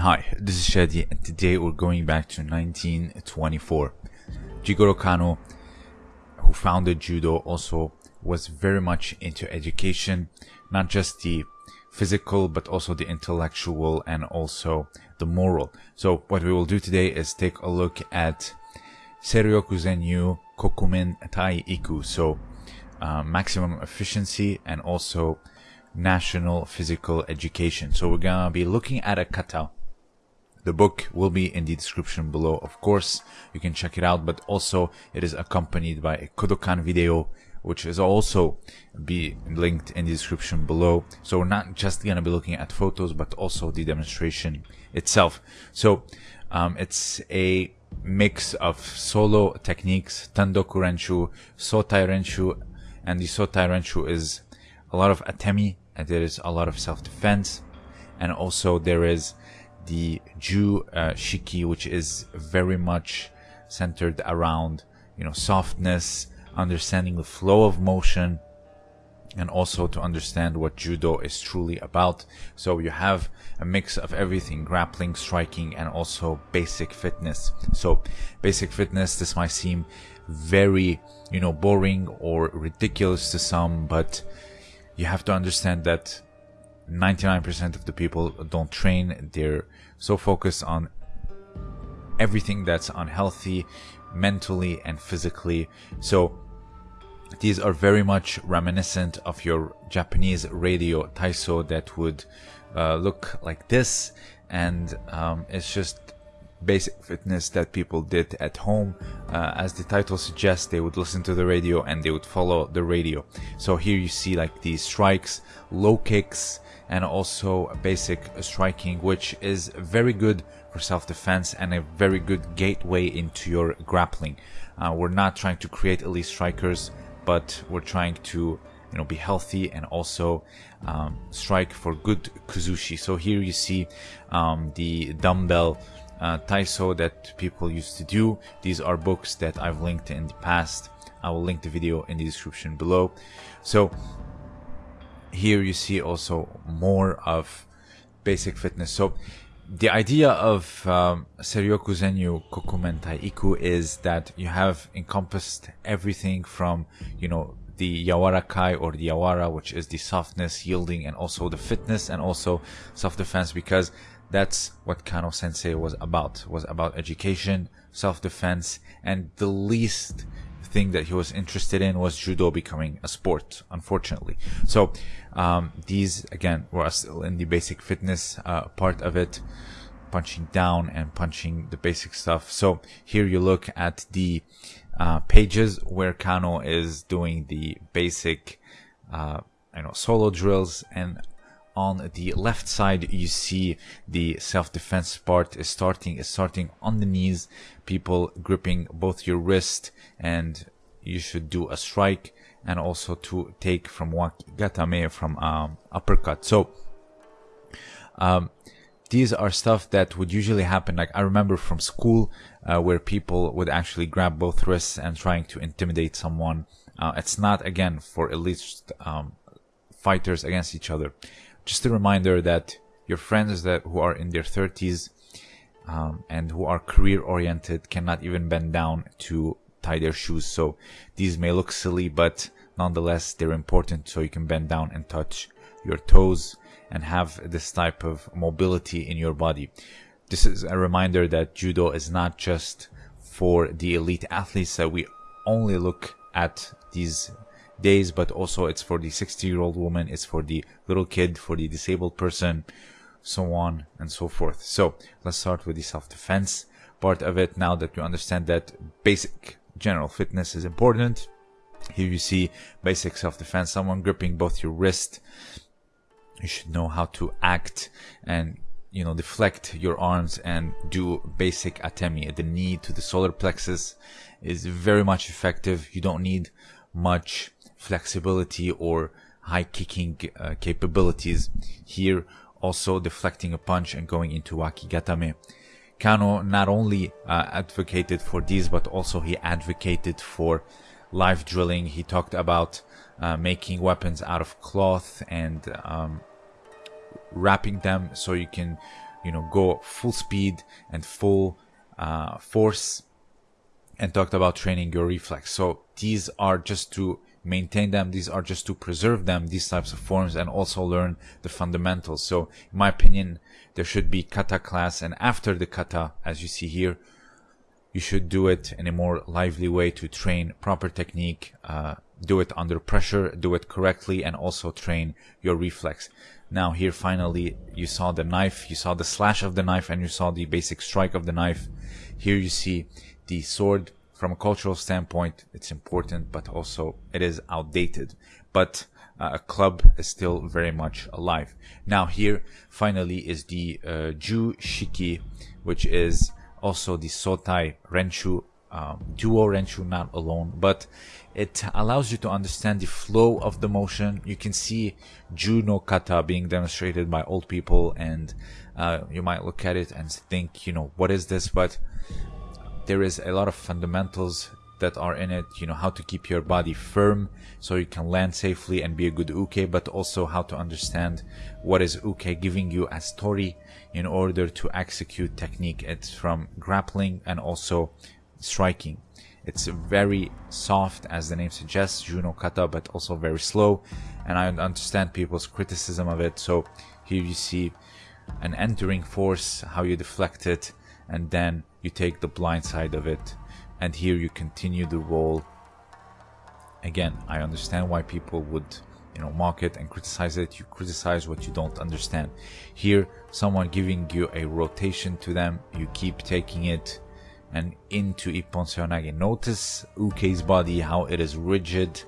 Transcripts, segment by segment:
Hi, this is Shadi, and today we're going back to 1924. Jigoro Kano, who founded judo, also was very much into education, not just the physical, but also the intellectual and also the moral. So what we will do today is take a look at Seiryoku Zenyo Kokumin Tai Iku. So uh, maximum efficiency and also national physical education. So we're gonna be looking at a kata. The book will be in the description below, of course. You can check it out, but also it is accompanied by a Kodokan video, which is also be linked in the description below. So we're not just gonna be looking at photos, but also the demonstration itself. So um, it's a mix of solo techniques, Tandoku Renshu, Sotai Renshu, and the Sotai Renshu is a lot of atemi, and there is a lot of self-defense, and also there is the Ju uh, Shiki, which is very much centered around you know softness, understanding the flow of motion, and also to understand what judo is truly about. So you have a mix of everything, grappling, striking, and also basic fitness. So basic fitness, this might seem very, you know, boring or ridiculous to some, but you have to understand that 99% of the people don't train. They're so focused on everything that's unhealthy mentally and physically. So these are very much reminiscent of your Japanese radio taiso that would uh, look like this. And um, it's just basic fitness that people did at home. Uh, as the title suggests, they would listen to the radio and they would follow the radio. So here you see like these strikes, low kicks, and also basic striking, which is very good for self-defense and a very good gateway into your grappling. Uh, we're not trying to create elite strikers, but we're trying to you know be healthy and also um, strike for good kuzushi. So here you see um, the dumbbell uh, taiso that people used to do. These are books that I've linked in the past. I will link the video in the description below. So here you see also more of basic fitness. So the idea of um, Seiryoku Zenyo Kokumin Tai Iku is that you have encompassed everything from, you know, the yawarakai or the yawara, which is the softness, yielding, and also the fitness and also self-defense because that's what Kano Sensei was about. Was about education, self-defense, and the least thing that he was interested in was judo becoming a sport. Unfortunately, so um, these again were still in the basic fitness uh, part of it, punching down and punching the basic stuff. So here you look at the uh, pages where Kano is doing the basic, uh, you know, solo drills and on the left side you see the self-defense part is starting is starting on the knees. People gripping both your wrist and you should do a strike and also to take from wakigatame from um, uppercut. So um, these are stuff that would usually happen. Like i remember from school uh, where people would actually grab both wrists and trying to intimidate someone. Uh, it's not again for elite um, fighters against each other just a reminder that your friends that who are in their 30s um, and who are career oriented cannot even bend down to tie their shoes. So these may look silly, but nonetheless, they're important so you can bend down and touch your toes and have this type of mobility in your body. This is a reminder that judo is not just for the elite athletes that we only look at these days, but also it's for the 60 year old woman, it's for the little kid, for the disabled person, so on and so forth. So let's start with the self defense part of it now that you understand that basic general fitness is important. Here you see basic self defense, someone gripping both your wrist. You should know how to act and you know deflect your arms and do basic atemi at the knee to the solar plexus is very much effective you don't need much flexibility or high kicking uh, capabilities. Here, also deflecting a punch and going into wakigatame. Kano not only uh, advocated for these, but also he advocated for live drilling. He talked about uh, making weapons out of cloth and um, wrapping them so you can you know, go full speed and full uh, force and talked about training your reflex. So these are just to maintain them. These are just to preserve them, these types of forms and also learn the fundamentals. So in my opinion, there should be kata class and after the kata, as you see here, you should do it in a more lively way to train proper technique, uh, do it under pressure, do it correctly, and also train your reflex. Now here finally you saw the knife, you saw the slash of the knife, and you saw the basic strike of the knife. Here you see the sword from a cultural standpoint, it's important, but also it is outdated. But uh, a club is still very much alive. Now here finally is the uh, Ju Shiki, which is also the Sotai Renshu um, duo Renshu, not alone, but it allows you to understand the flow of the motion. You can see Ju no Kata being demonstrated by old people, and uh, you might look at it and think, you know, what is this? But there is a lot of fundamentals that are in it you know how to keep your body firm so you can land safely and be a good uke but also how to understand what is uke giving you as tori in order to execute technique. It's from grappling and also striking. It's very soft as the name suggests Ju no kata but also very slow and i understand people's criticism of it. So here you see an entering force how you deflect it and then you take the blind side of it and here you continue the roll again i understand why people would you know mock it and criticize it. You criticize what you don't understand. Here someone giving you a rotation to them you keep taking it and into ippon seoinage notice uke's body how it is rigid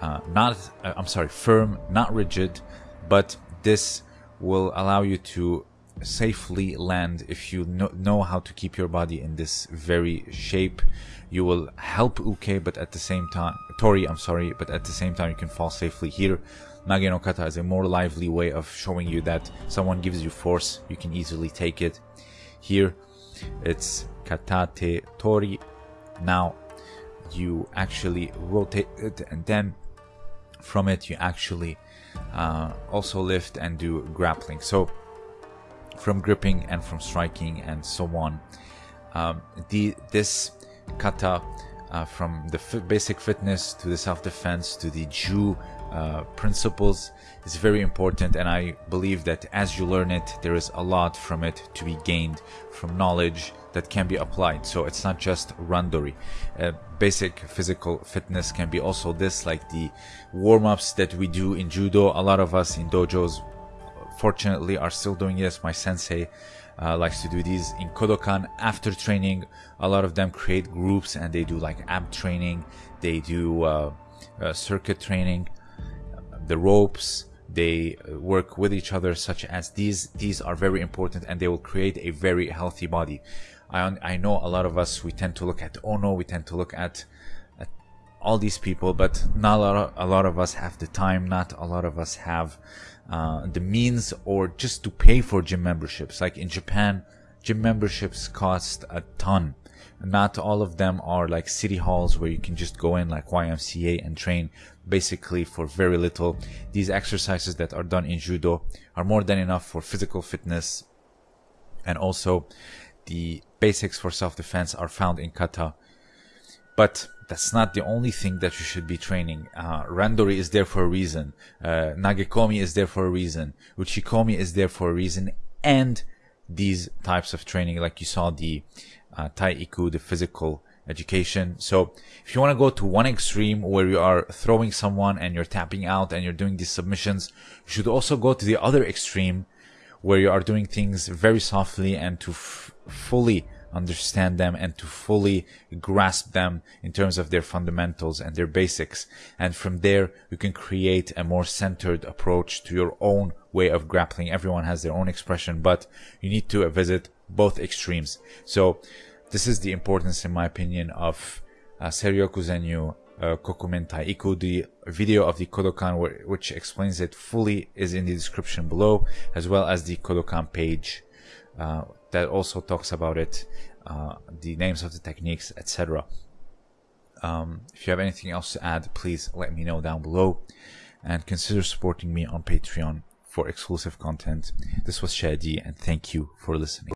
uh, not uh, i'm sorry firm not rigid but this will allow you to safely land. If you know, know how to keep your body in this very shape you will help uke but at the same time tori i'm sorry but at the same time you can fall safely here. Nage no kata is a more lively way of showing you that someone gives you force you can easily take it. Here it's katate tori now you actually rotate it and then from it you actually uh, also lift and do grappling. So from gripping and from striking and so on. Um, the this kata uh, from the basic fitness to the self-defense to the Ju uh, principles is very important and I believe that as you learn it there is a lot from it to be gained from knowledge that can be applied. So it's not just randori. Uh, basic physical fitness can be also this like the warm-ups that we do in judo. A lot of us in dojos fortunately are still doing this. My sensei uh, likes to do these in Kodokan after training. A lot of them create groups and they do like ab training, they do uh, uh, circuit training, the ropes. They work with each other, such as these. These are very important, and they will create a very healthy body. I I know a lot of us we tend to look at Ono, we tend to look at all these people, but not a lot, of, a lot of us have the time. Not a lot of us have uh, the means or just to pay for gym memberships. Like in Japan, gym memberships cost a ton. Not all of them are like city halls where you can just go in like YMCA and train basically for very little. These exercises that are done in judo are more than enough for physical fitness and also the basics for self-defense are found in kata. But that's not the only thing that you should be training. Uh, Randori is there for a reason. Uh, Nagekomi is there for a reason. Uchikomi is there for a reason. And these types of training, like you saw the uh, Taiiku, the physical education. So if you want to go to one extreme where you are throwing someone and you're tapping out and you're doing these submissions, you should also go to the other extreme where you are doing things very softly and to fully understand them and to fully grasp them in terms of their fundamentals and their basics. And from there, you can create a more centered approach to your own way of grappling. Everyone has their own expression, but you need to visit both extremes. So this is the importance, in my opinion, of uh, Seiryoku Zenyo uh, Kokumin Taiiku. The video of the Kodokan, which explains it fully, is in the description below, as well as the Kodokan page uh, that also talks about it, uh, the names of the techniques, etc. Um, if you have anything else to add, please let me know down below and consider supporting me on Patreon for exclusive content. This was Shadi, and thank you for listening.